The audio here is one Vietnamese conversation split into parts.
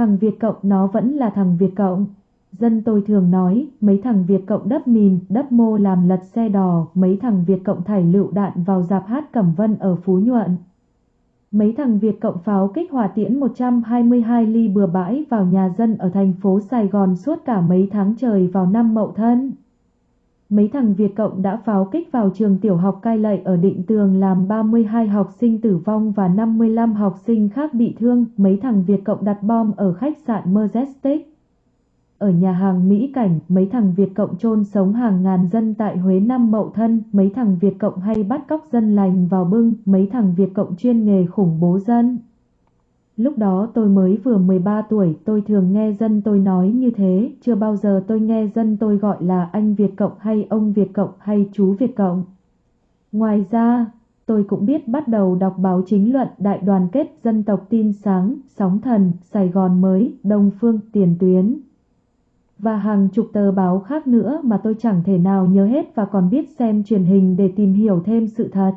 Thằng Việt Cộng nó vẫn là thằng Việt Cộng. Dân tôi thường nói, mấy thằng Việt Cộng đắp mìn, đắp mô làm lật xe đò, mấy thằng Việt Cộng thải lựu đạn vào dạp hát Cẩm Vân ở Phú Nhuận. Mấy thằng Việt Cộng pháo kích hỏa tiễn 122 ly bừa bãi vào nhà dân ở thành phố Sài Gòn suốt cả mấy tháng trời vào năm Mậu Thân. Mấy thằng Việt Cộng đã pháo kích vào trường tiểu học cai lậy ở Định Tường làm 32 học sinh tử vong và 55 học sinh khác bị thương. Mấy thằng Việt Cộng đặt bom ở khách sạn Majestic. Ở nhà hàng Mỹ Cảnh, mấy thằng Việt Cộng chôn sống hàng ngàn dân tại Huế năm Mậu Thân, mấy thằng Việt Cộng hay bắt cóc dân lành vào bưng, mấy thằng Việt Cộng chuyên nghề khủng bố dân. Lúc đó tôi mới vừa 13 tuổi, tôi thường nghe dân tôi nói như thế, chưa bao giờ tôi nghe dân tôi gọi là anh Việt Cộng hay ông Việt Cộng hay chú Việt Cộng. Ngoài ra, tôi cũng biết bắt đầu đọc báo chính luận Đại đoàn kết dân tộc tin sáng, Sóng thần, Sài Gòn mới, Đông Phương, Tiền tuyến. Và hàng chục tờ báo khác nữa mà tôi chẳng thể nào nhớ hết và còn biết xem truyền hình để tìm hiểu thêm sự thật.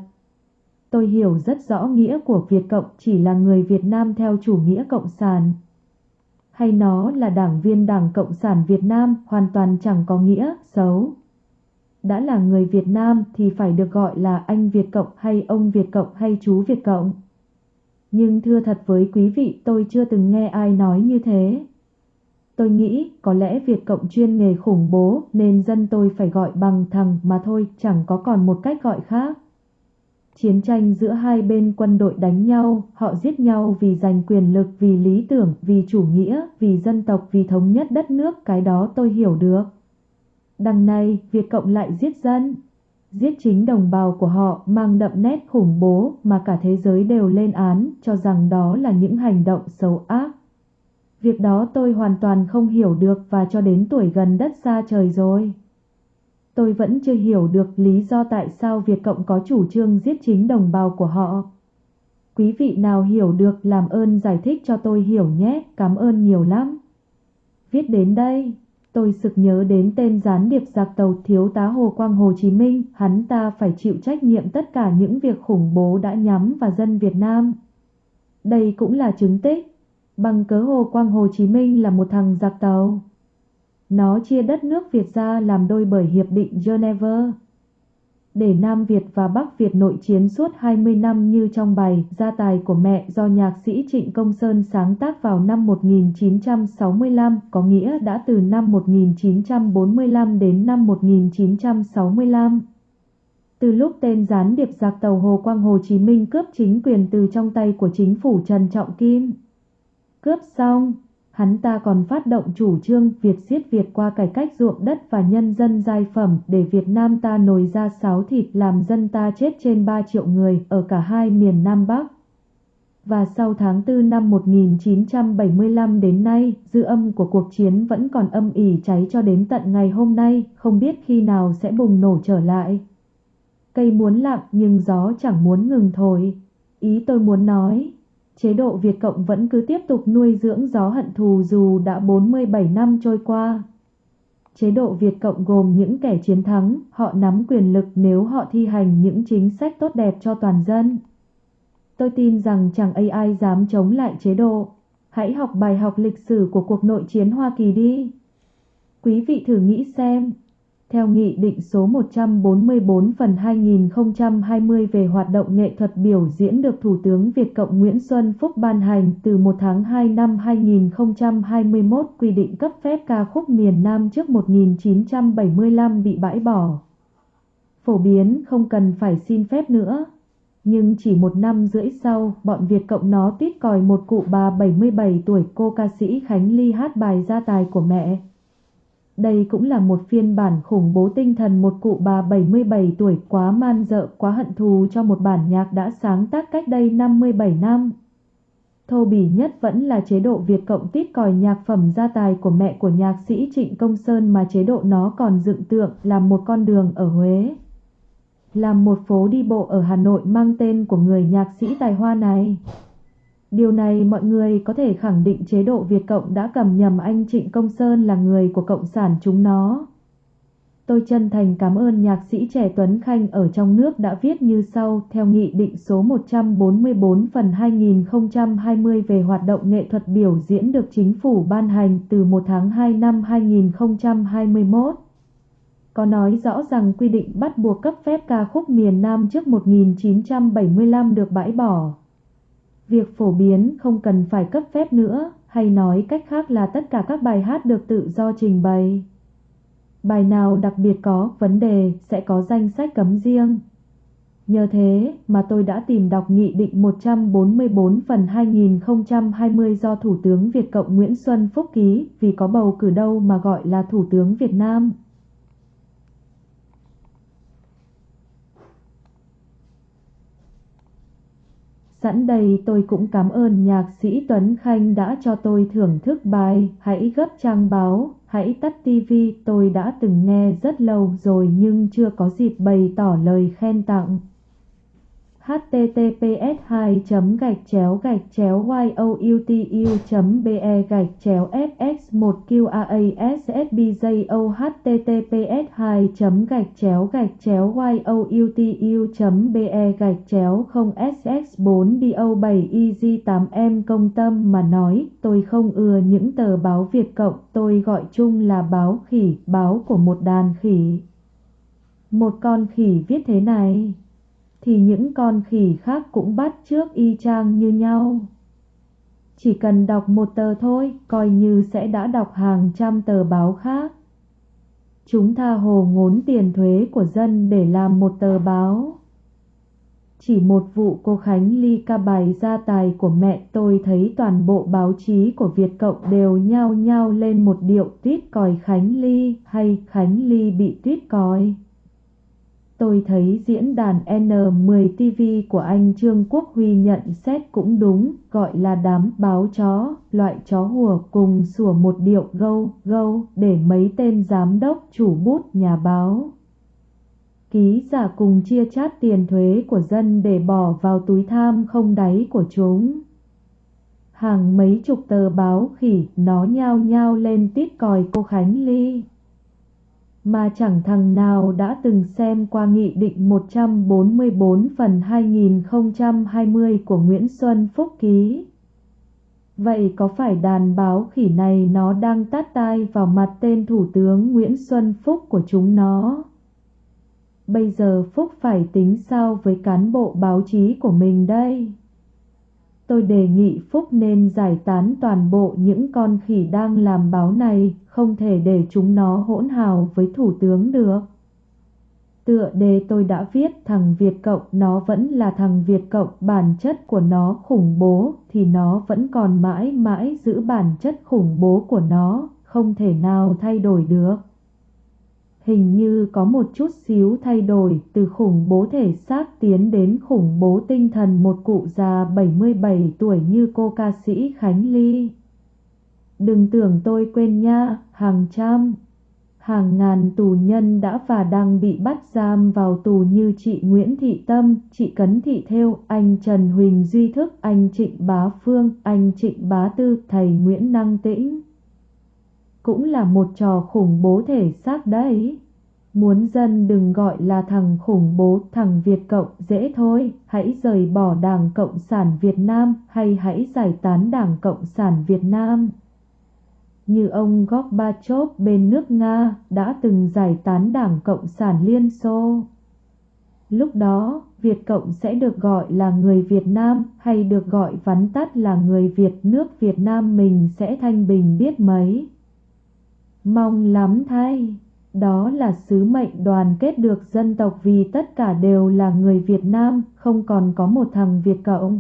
Tôi hiểu rất rõ nghĩa của Việt Cộng chỉ là người Việt Nam theo chủ nghĩa Cộng sản. Hay nó là đảng viên Đảng Cộng sản Việt Nam hoàn toàn chẳng có nghĩa xấu. Đã là người Việt Nam thì phải được gọi là anh Việt Cộng hay ông Việt Cộng hay chú Việt Cộng. Nhưng thưa thật với quý vị, tôi chưa từng nghe ai nói như thế. Tôi nghĩ có lẽ Việt Cộng chuyên nghề khủng bố nên dân tôi phải gọi bằng thằng mà thôi, chẳng có còn một cách gọi khác. Chiến tranh giữa hai bên quân đội đánh nhau, họ giết nhau vì giành quyền lực, vì lý tưởng, vì chủ nghĩa, vì dân tộc, vì thống nhất đất nước, cái đó tôi hiểu được. Đằng này, Việt Cộng lại giết dân. Giết chính đồng bào của họ mang đậm nét khủng bố mà cả thế giới đều lên án cho rằng đó là những hành động xấu ác. Việc đó tôi hoàn toàn không hiểu được và cho đến tuổi gần đất xa trời rồi. Tôi vẫn chưa hiểu được lý do tại sao Việt Cộng có chủ trương giết chính đồng bào của họ. Quý vị nào hiểu được làm ơn giải thích cho tôi hiểu nhé, cảm ơn nhiều lắm. Viết đến đây, tôi sực nhớ đến tên gián điệp giặc tàu thiếu tá Hồ Quang Hồ Chí Minh, hắn ta phải chịu trách nhiệm tất cả những việc khủng bố đã nhắm vào dân Việt Nam. Đây cũng là chứng tích, bằng cớ Hồ Quang Hồ Chí Minh là một thằng giặc tàu. Nó chia đất nước Việt ra làm đôi bởi Hiệp định Geneva. Để Nam Việt và Bắc Việt nội chiến suốt 20 năm như trong bài Gia tài của mẹ do nhạc sĩ Trịnh Công Sơn sáng tác vào năm 1965, có nghĩa đã từ năm 1945 đến năm 1965. Từ lúc tên gián điệp giặc tàu Hồ Quang Hồ Chí Minh cướp chính quyền từ trong tay của chính phủ Trần Trọng Kim. Cướp xong, Hắn ta còn phát động chủ trương Việt siết Việt qua cải cách ruộng đất và nhân dân giai phẩm để Việt Nam ta nồi ra sáo thịt làm dân ta chết trên 3 triệu người ở cả hai miền Nam Bắc. Và sau tháng 4 năm 1975 đến nay, dư âm của cuộc chiến vẫn còn âm ỉ cháy cho đến tận ngày hôm nay, không biết khi nào sẽ bùng nổ trở lại. Cây muốn lặng nhưng gió chẳng muốn ngừng thổi. Ý tôi muốn nói, chế độ Việt Cộng vẫn cứ tiếp tục nuôi dưỡng gió hận thù dù đã 47 năm trôi qua. Chế độ Việt Cộng gồm những kẻ chiến thắng, họ nắm quyền lực nếu họ thi hành những chính sách tốt đẹp cho toàn dân. Tôi tin rằng chẳng ai ai dám chống lại chế độ. Hãy học bài học lịch sử của cuộc nội chiến Hoa Kỳ đi. Quý vị thử nghĩ xem, theo Nghị định số 144 phần 2020 về hoạt động nghệ thuật biểu diễn được Thủ tướng Việt Cộng Nguyễn Xuân Phúc ban hành từ 1 tháng 2 năm 2021 quy định cấp phép ca khúc miền Nam trước 1975 bị bãi bỏ. Phổ biến không cần phải xin phép nữa. Nhưng chỉ một năm rưỡi sau, bọn Việt Cộng nó tít còi một cụ bà 77 tuổi cô ca sĩ Khánh Ly hát bài gia tài của mẹ. Đây cũng là một phiên bản khủng bố tinh thần một cụ bà 77 tuổi quá man dợ, quá hận thù cho một bản nhạc đã sáng tác cách đây 57 năm. Thô bỉ nhất vẫn là chế độ Việt Cộng tít còi nhạc phẩm gia tài của mẹ của nhạc sĩ Trịnh Công Sơn mà chế độ nó còn dựng tượng là một con đường ở Huế. Làm một phố đi bộ ở Hà Nội mang tên của người nhạc sĩ tài hoa này. Điều này mọi người có thể khẳng định chế độ Việt Cộng đã cầm nhầm anh Trịnh Công Sơn là người của Cộng sản chúng nó. Tôi chân thành cảm ơn nhạc sĩ trẻ Tuấn Khanh ở trong nước đã viết như sau, theo Nghị định số 144 phần 2020 về hoạt động nghệ thuật biểu diễn được chính phủ ban hành từ 1 tháng 2 năm 2021. Có nói rõ rằng quy định bắt buộc cấp phép ca khúc miền Nam trước 1975 được bãi bỏ. Việc phổ biến không cần phải cấp phép nữa, hay nói cách khác là tất cả các bài hát được tự do trình bày. Bài nào đặc biệt có vấn đề sẽ có danh sách cấm riêng. Nhờ thế mà tôi đã tìm đọc Nghị định 144 phần 2020 do Thủ tướng Việt Cộng Nguyễn Xuân Phúc ký vì có bầu cử đâu mà gọi là Thủ tướng Việt Nam. Sẵn đây tôi cũng cảm ơn nhạc sĩ Tuấn Khanh đã cho tôi thưởng thức bài Hãy gấp trang báo, hãy tắt tivi tôi đã từng nghe rất lâu rồi nhưng chưa có dịp bày tỏ lời khen tặng https 2 gạch chéo gạch chéo youtu be gạch chéo fx 1 qassbjo https 2 gạch chéo gạch chéo youtu be gạch chéo 0 sx 4 do 7 iz 8 em công tâm mà nói tôi không ưa những tờ báo Việt Cộng tôi gọi chung là báo khỉ báo của một đàn khỉ một con khỉ viết thế này thì những con khỉ khác cũng bắt trước y chang như nhau. Chỉ cần đọc một tờ thôi, coi như sẽ đã đọc hàng trăm tờ báo khác. Chúng tha hồ ngốn tiền thuế của dân để làm một tờ báo. Chỉ một vụ cô Khánh Ly ca bài gia tài của mẹ tôi thấy toàn bộ báo chí của Việt Cộng đều nhao nhao lên một điệu tuyết còi Khánh Ly hay Khánh Ly bị tuyết còi. Tôi thấy diễn đàn N10 TV của anh Trương Quốc Huy nhận xét cũng đúng, gọi là đám báo chó, loại chó hùa cùng sủa một điệu gâu, gâu, để mấy tên giám đốc chủ bút nhà báo. Ký giả cùng chia chát tiền thuế của dân để bỏ vào túi tham không đáy của chúng. Hàng mấy chục tờ báo khỉ nó nhao nhao lên tít còi cô Khánh Ly mà chẳng thằng nào đã từng xem qua Nghị định 144 phần 2020 của Nguyễn Xuân Phúc ký. Vậy có phải đàn báo khỉ này nó đang tát tai vào mặt tên Thủ tướng Nguyễn Xuân Phúc của chúng nó? Bây giờ Phúc phải tính sao với cán bộ báo chí của mình đây? Tôi đề nghị Phúc nên giải tán toàn bộ những con khỉ đang làm báo này, không thể để chúng nó hỗn hào với thủ tướng được. Tựa đề tôi đã viết thằng Việt Cộng nó vẫn là thằng Việt Cộng bản chất của nó khủng bố thì nó vẫn còn mãi mãi giữ bản chất khủng bố của nó, không thể nào thay đổi được hình như có một chút xíu thay đổi từ khủng bố thể xác tiến đến khủng bố tinh thần một cụ già 77 tuổi như cô ca sĩ Khánh Ly. Đừng tưởng tôi quên nha, hàng trăm, hàng ngàn tù nhân đã và đang bị bắt giam vào tù như chị Nguyễn Thị Tâm, chị Cấn Thị Thêu, anh Trần Huỳnh Duy Thức, anh Trịnh Bá Phương, anh Trịnh Bá Tư, thầy Nguyễn Năng Tĩnh cũng là một trò khủng bố thể xác đấy. Muốn dân đừng gọi là thằng khủng bố, thằng Việt Cộng dễ thôi, hãy rời bỏ Đảng Cộng sản Việt Nam hay hãy giải tán Đảng Cộng sản Việt Nam. Như ông Gorbachev bên nước Nga đã từng giải tán Đảng Cộng sản Liên Xô. Lúc đó, Việt Cộng sẽ được gọi là người Việt Nam hay được gọi vắn tắt là người Việt nước Việt Nam mình sẽ thanh bình biết mấy. Mong lắm thay, đó là sứ mệnh đoàn kết được dân tộc vì tất cả đều là người Việt Nam, không còn có một thằng Việt Cộng.